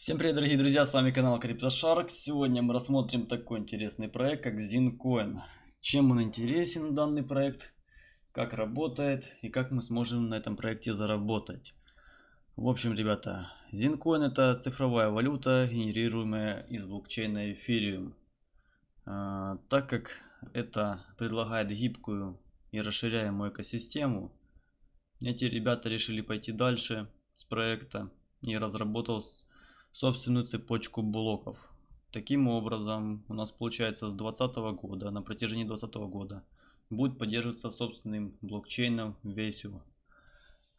Всем привет, дорогие друзья, с вами канал CryptoShark. Сегодня мы рассмотрим такой интересный проект, как ZinCoin. Чем он интересен, данный проект, как работает и как мы сможем на этом проекте заработать. В общем, ребята, ZinCoin это цифровая валюта, генерируемая из блокчейна Ethereum. А, так как это предлагает гибкую и расширяемую экосистему, эти ребята решили пойти дальше с проекта и разработал собственную цепочку блоков. Таким образом, у нас получается с 2020 года, на протяжении 2020 года, будет поддерживаться собственным блокчейном Vesio.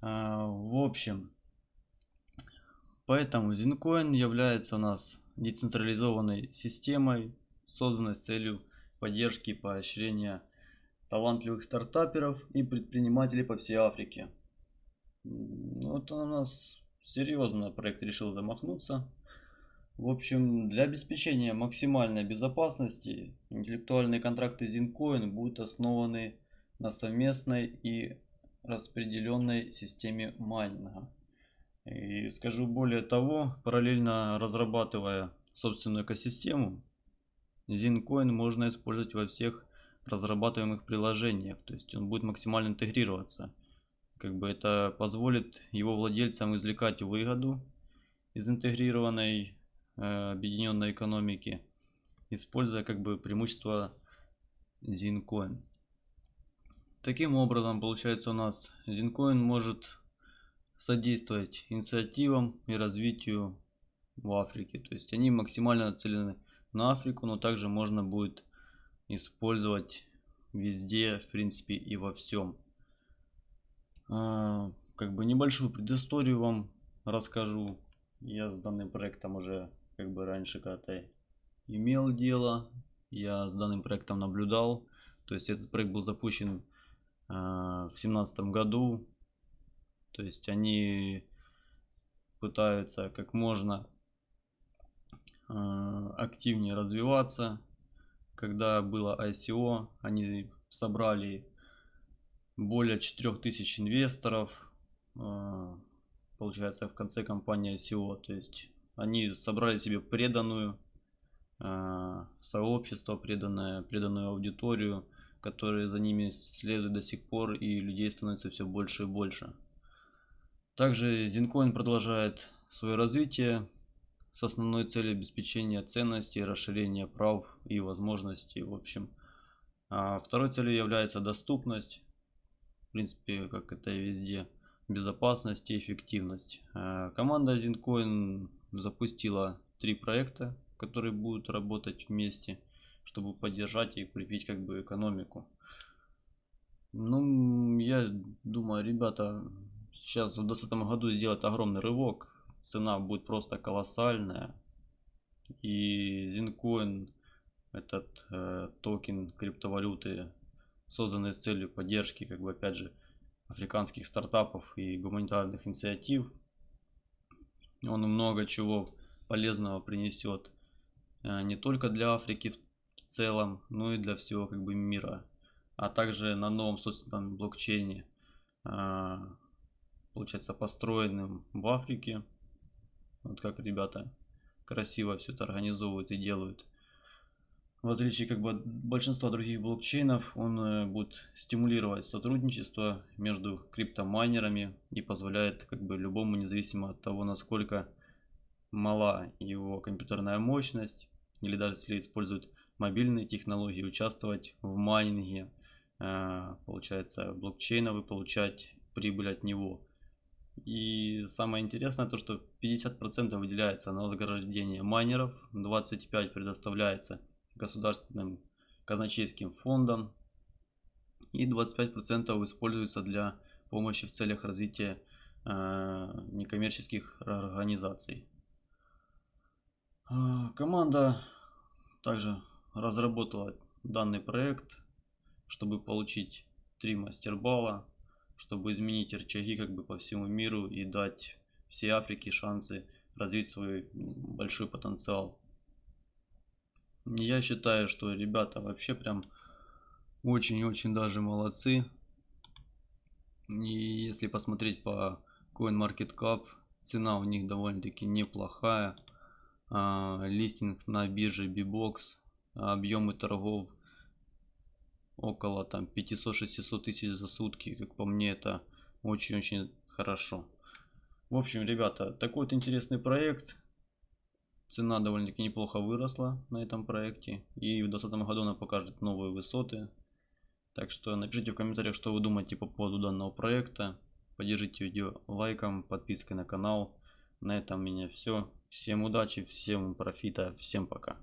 А, в общем, поэтому Zincoin является у нас децентрализованной системой, созданной с целью поддержки и поощрения талантливых стартаперов и предпринимателей по всей Африке. Вот у нас серьезно проект решил замахнуться. В общем, для обеспечения максимальной безопасности интеллектуальные контракты Zincoin будут основаны на совместной и распределенной системе майнинга. И скажу более того, параллельно разрабатывая собственную экосистему, Zincoin можно использовать во всех разрабатываемых приложениях. То есть он будет максимально интегрироваться как бы это позволит его владельцам извлекать выгоду из интегрированной э, объединенной экономики, используя как бы преимущество Zincoin. Таким образом, получается у нас Zincoin может содействовать инициативам и развитию в Африке. То есть они максимально нацелены на Африку, но также можно будет использовать везде, в принципе, и во всем. А, как бы небольшую предысторию вам расскажу. Я с данным проектом уже как бы раньше когда-то имел дело. Я с данным проектом наблюдал. То есть этот проект был запущен а, в семнадцатом году. То есть они пытаются как можно а, активнее развиваться. Когда было ICO, они собрали более 4000 инвесторов. А, получается, в конце компания SEO. То есть они собрали себе преданную а, сообщество, преданное, преданную аудиторию, которые за ними следуют до сих пор, и людей становится все больше и больше. Также Zincoin продолжает свое развитие с основной целью обеспечения ценностей, расширения прав и возможностей. В общем, а второй целью является доступность в принципе, как это и везде, безопасность и эффективность. Э, команда Zincoin запустила три проекта, которые будут работать вместе, чтобы поддержать и укрепить как бы экономику. Ну, я думаю, ребята, сейчас в 2020 году сделать огромный рывок. Цена будет просто колоссальная. И Zincoin, этот э, токен криптовалюты, созданные с целью поддержки, как бы опять же, африканских стартапов и гуманитарных инициатив. Он много чего полезного принесет э, не только для Африки в целом, но и для всего как бы мира. А также на новом собственном блокчейне, э, получается построенным в Африке. Вот как ребята красиво все это организовывают и делают в отличие как бы от большинства других блокчейнов, он э, будет стимулировать сотрудничество между криптомайнерами и позволяет как бы любому, независимо от того, насколько мала его компьютерная мощность, или даже если используют мобильные технологии, участвовать в майнинге, э, получается, блокчейна, вы получать прибыль от него. И самое интересное то, что 50% выделяется на вознаграждение майнеров, 25% предоставляется государственным казначейским фондом и 25% используется для помощи в целях развития э, некоммерческих организаций. Э, команда также разработала данный проект, чтобы получить три мастербала, чтобы изменить рычаги как бы по всему миру и дать всей Африке шансы развить свой большой потенциал. Я считаю, что ребята вообще прям очень-очень даже молодцы. И если посмотреть по CoinMarketCap, цена у них довольно-таки неплохая. а, листинг на бирже Bbox, объемы торгов около там 500-600 тысяч за сутки. Как по мне, это очень-очень хорошо. В общем, ребята, такой вот интересный проект. Цена довольно-таки неплохо выросла на этом проекте. И в 2020 году она покажет новые высоты. Так что напишите в комментариях, что вы думаете по поводу данного проекта. Поддержите видео лайком, подпиской на канал. На этом у меня все. Всем удачи, всем профита, всем пока.